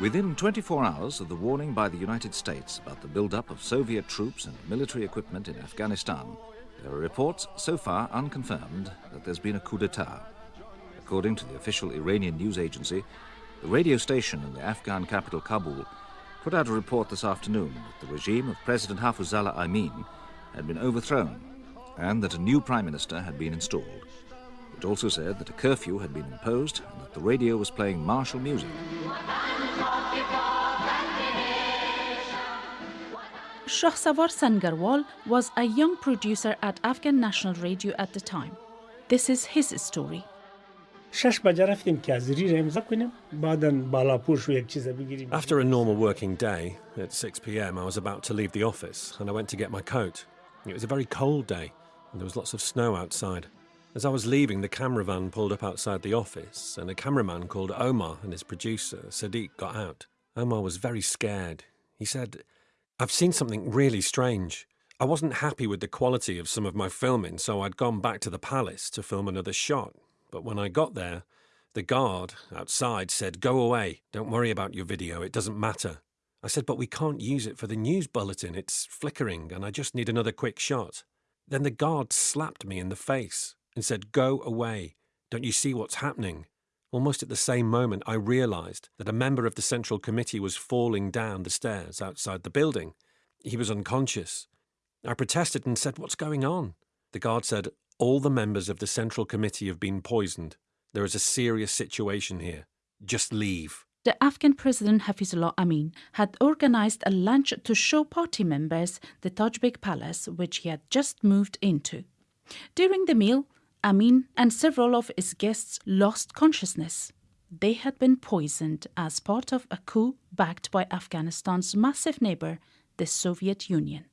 Within 24 hours of the warning by the United States about the build-up of Soviet troops and military equipment in Afghanistan, there are reports, so far unconfirmed, that there's been a coup d'etat. According to the official Iranian news agency, the radio station in the Afghan capital Kabul put out a report this afternoon that the regime of President Hafizullah Amin had been overthrown and that a new prime minister had been installed. It also said that a curfew had been imposed and that the radio was playing martial music. Shahsavar Sangarwal was a young producer at Afghan National Radio at the time. This is his story. After a normal working day, at 6 pm, I was about to leave the office and I went to get my coat. It was a very cold day and there was lots of snow outside. As I was leaving, the camera van pulled up outside the office and a cameraman called Omar and his producer, Sadiq, got out. Omar was very scared. He said, I've seen something really strange. I wasn't happy with the quality of some of my filming, so I'd gone back to the palace to film another shot. But when I got there, the guard outside said, Go away. Don't worry about your video. It doesn't matter. I said, But we can't use it for the news bulletin. It's flickering, and I just need another quick shot. Then the guard slapped me in the face and said, Go away. Don't you see what's happening? Almost at the same moment, I realised that a member of the Central Committee was falling down the stairs outside the building. He was unconscious. I protested and said, What's going on? The guard said, All the members of the Central Committee have been poisoned. There is a serious situation here. Just leave. The Afghan President Hafizullah Amin had organized a lunch to show party members the Tajbek Palace, which he had just moved into. During the meal, Amin and several of his guests lost consciousness. They had been poisoned as part of a coup backed by Afghanistan's massive neighbor, the Soviet Union.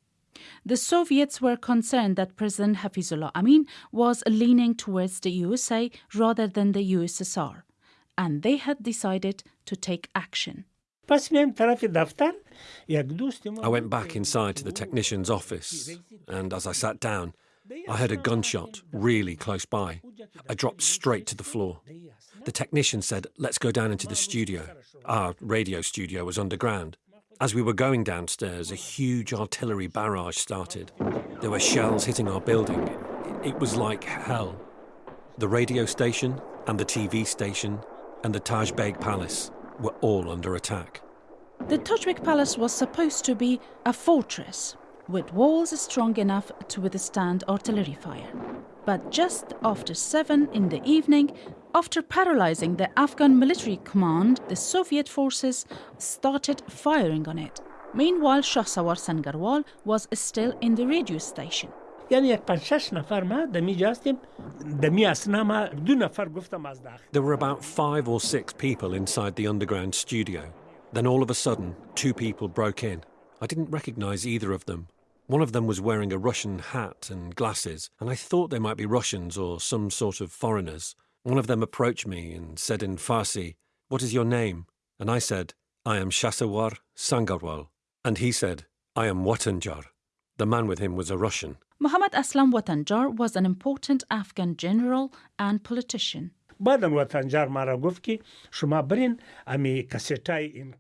The Soviets were concerned that President Hafizullah Amin was leaning towards the USA rather than the USSR, and they had decided to take action. I went back inside to the technician's office, and as I sat down, I heard a gunshot really close by. I dropped straight to the floor. The technician said, Let's go down into the studio. Our radio studio was underground. As we were going downstairs, a huge artillery barrage started. There were shells hitting our building. It was like hell. The radio station and the TV station and the Tajbek Palace were all under attack. The Tajbek Palace was supposed to be a fortress with walls strong enough to withstand artillery fire. But just after 7 in the evening, after paralyzing the Afghan military command, the Soviet forces started firing on it. Meanwhile, Shahsavar Sangarwal was still in the radio station. There were about five or six people inside the underground studio. Then all of a sudden, two people broke in. I didn't recognize either of them. One of them was wearing a Russian hat and glasses, and I thought they might be Russians or some sort of foreigners. One of them approached me and said in Farsi, What is your name? And I said, I am Shahsavar Sangarwal. And he said, I am Watanjar. The man with him was a Russian. Muhammad Aslam Watanjar was an important Afghan general and politician.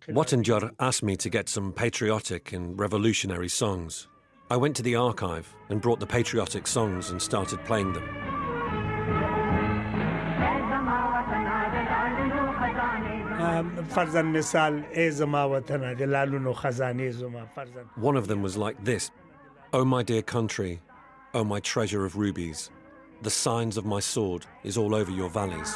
Watanjar asked me to get some patriotic and revolutionary songs. I went to the archive and brought the patriotic songs and started playing them. One of them was like this Oh, my dear country, oh, my treasure of rubies, the signs of my sword is all over your valleys.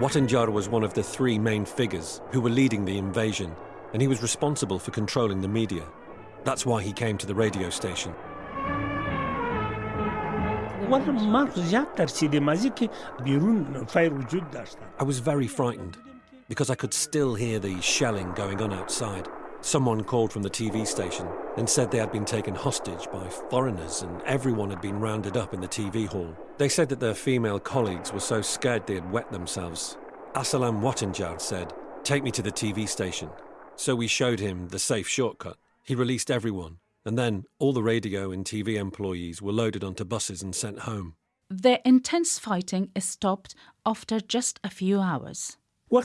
Watanjar was one of the three main figures who were leading the invasion and he was responsible for controlling the media. That's why he came to the radio station. I was very frightened because I could still hear the shelling going on outside. Someone called from the TV station and said they had been taken hostage by foreigners and everyone had been rounded up in the TV hall. They said that their female colleagues were so scared they had wet themselves. Aslam Watanjar said, Take me to the TV station. So we showed him the safe shortcut. He released everyone, and then all the radio and TV employees were loaded onto buses and sent home. The intense fighting stopped after just a few hours. On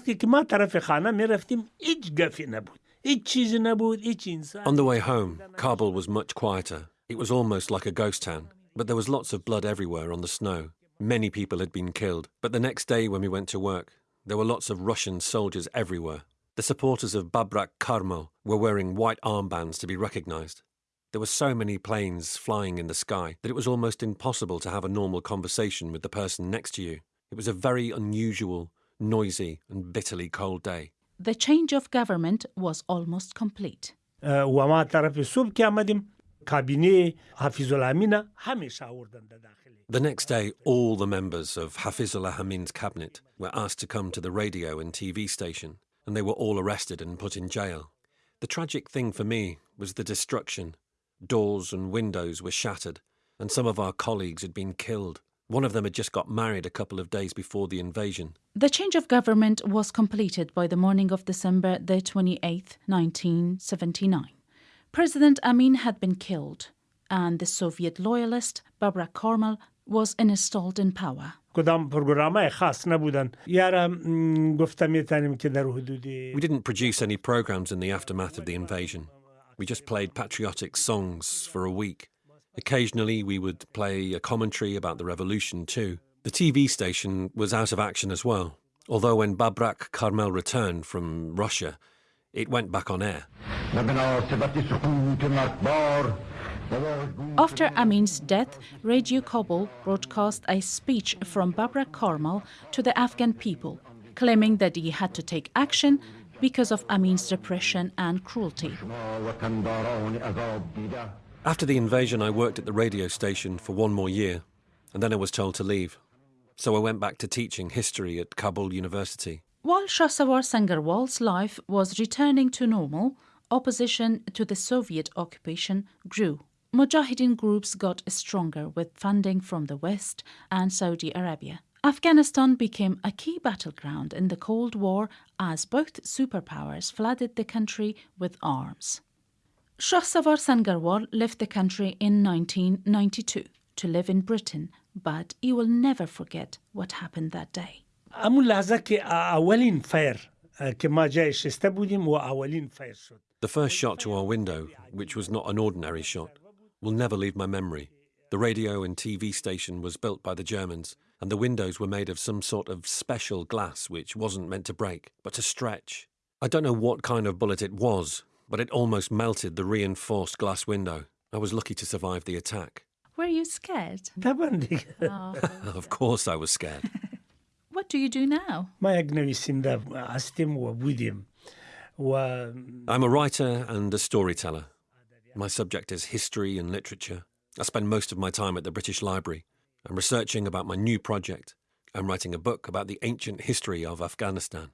the way home, Kabul was much quieter. It was almost like a ghost town, but there was lots of blood everywhere on the snow. Many people had been killed, but the next day when we went to work, there were lots of Russian soldiers everywhere, the supporters of Babrak Karmal were wearing white armbands to be recognized. There were so many planes flying in the sky that it was almost impossible to have a normal conversation with the person next to you. It was a very unusual, noisy, and bitterly cold day. The change of government was almost complete. The next day, all the members of Hafizullah Amin's cabinet were asked to come to the radio and TV station and they were all arrested and put in jail. The tragic thing for me was the destruction. Doors and windows were shattered, and some of our colleagues had been killed. One of them had just got married a couple of days before the invasion. The change of government was completed by the morning of December the 28th, 1979. President Amin had been killed, and the Soviet loyalist Babrak Karmal was installed in power. کدام خاص نبودن یارا گفتم میتونیم که در We didn't produce any programs in the aftermath of the invasion. We just played patriotic songs for a week. Occasionally we would play a commentary about the revolution too. The TV station was out of action as well. Although when Babrak Karmal returned from Russia, it went back on air. After Amin's death, Radio Kabul broadcast a speech from Babrak Karmal to the Afghan people, claiming that he had to take action because of Amin's repression and cruelty. After the invasion, I worked at the radio station for one more year, and then I was told to leave. So I went back to teaching history at Kabul University. While Shahsavar Sangarwal's life was returning to normal, opposition to the Soviet occupation grew. Mujahideen groups got stronger with funding from the West and Saudi Arabia. Afghanistan became a key battleground in the Cold War as both superpowers flooded the country with arms. Shahsavar Sangarwal left the country in 1992 to live in Britain, but he will never forget what happened that day. The first shot to our window, which was not an ordinary shot, will never leave my memory. The radio and TV station was built by the Germans, and the windows were made of some sort of special glass which wasn't meant to break, but to stretch. I don't know what kind of bullet it was, but it almost melted the reinforced glass window. I was lucky to survive the attack. Were you scared? oh. of course I was scared. what do you do now? I'm a writer and a storyteller. My subject is history and literature. I spend most of my time at the British Library. I'm researching about my new project. I'm writing a book about the ancient history of Afghanistan.